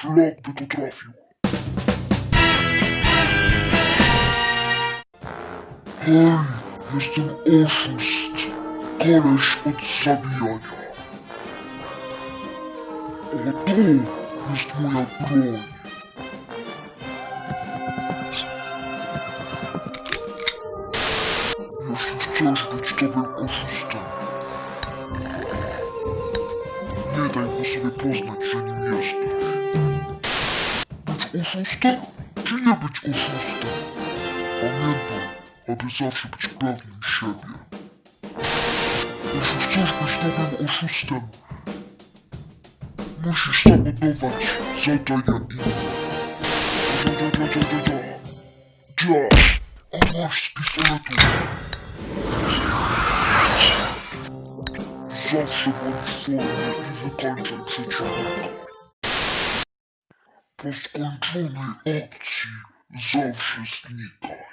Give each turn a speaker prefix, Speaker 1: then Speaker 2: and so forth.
Speaker 1: Szlak by to trafił. Hej, jestem oszust. Koleś od zabijania. O tu jest moja broń. Jeśli chcesz być dobrym oszustem, nie daj mu sobie poznać, że nim jesteś. Być oszustem, czy nie być oszustem? Pamiętaj, aby zawsze być pewnym siebie. Jeśli chcesz być dobrym oszustem, musisz sabotować zadania innych. Ja, ja, ja, ja, ja. Ja. A masz z pistoletu. Zawsze bądź w formie i wykańczaj przeciwnika. Po skończonej akcji zawsze znikaj.